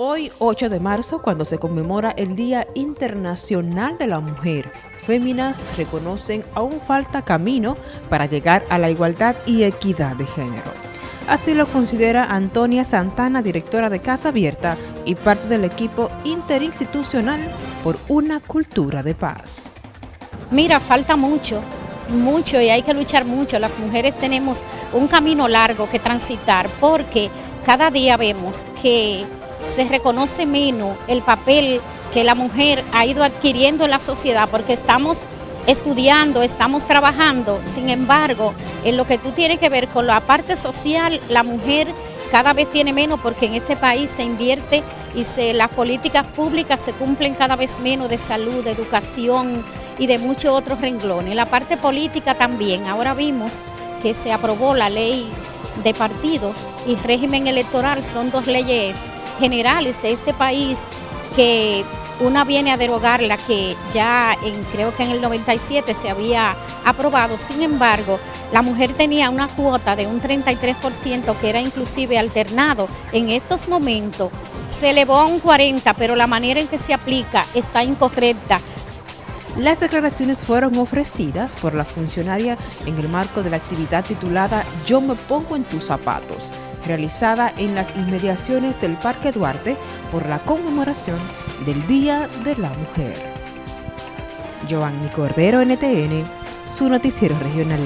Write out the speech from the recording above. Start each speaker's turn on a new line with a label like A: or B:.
A: Hoy, 8 de marzo, cuando se conmemora el Día Internacional de la Mujer, féminas reconocen aún falta camino para llegar a la igualdad y equidad de género. Así lo considera Antonia Santana, directora de Casa Abierta y parte del equipo interinstitucional por una cultura de paz.
B: Mira, falta mucho, mucho y hay que luchar mucho. Las mujeres tenemos un camino largo que transitar porque cada día vemos que se reconoce menos el papel que la mujer ha ido adquiriendo en la sociedad porque estamos estudiando, estamos trabajando, sin embargo, en lo que tú tienes que ver con la parte social, la mujer cada vez tiene menos porque en este país se invierte y se, las políticas públicas se cumplen cada vez menos de salud, de educación y de muchos otros renglones. La parte política también, ahora vimos que se aprobó la ley de partidos y régimen electoral, son dos leyes generales de este país que una viene a derogar la que ya en, creo que en el 97 se había aprobado. Sin embargo, la mujer tenía una cuota de un 33% que era inclusive alternado. En estos momentos se elevó a un 40%, pero la manera en que se aplica está incorrecta.
A: Las declaraciones fueron ofrecidas por la funcionaria en el marco de la actividad titulada Yo me pongo en tus zapatos, realizada en las inmediaciones del Parque Duarte por la conmemoración del Día de la Mujer. Giovanni Cordero, NTN, su noticiero regional.